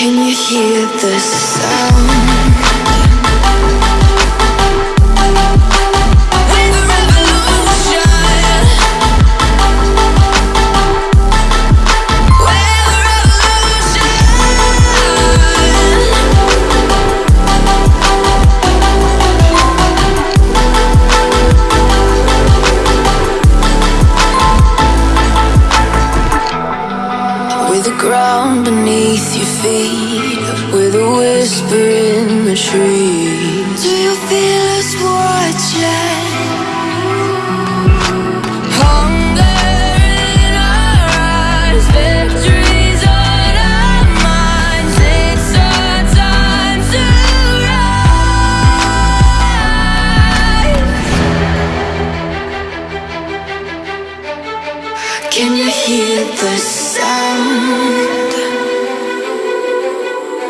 Can you hear the sound? Ground beneath your feet, with a whisper in the trees. Do you feel us watching? Can you hear the